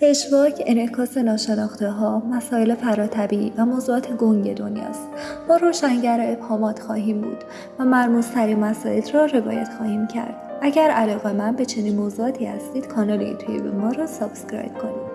پشواک انعکاس ناشناخته ها، مسائل فراطبیعی و موضوعات گنگ دنیاست. ما روشنگر ابهامات خواهیم بود و مرموزترین مسائل را روایت خواهیم کرد. اگر علاقه‌مند به چنین موضوعاتی هستید کانال یوتیوب ما را subscribe کنید.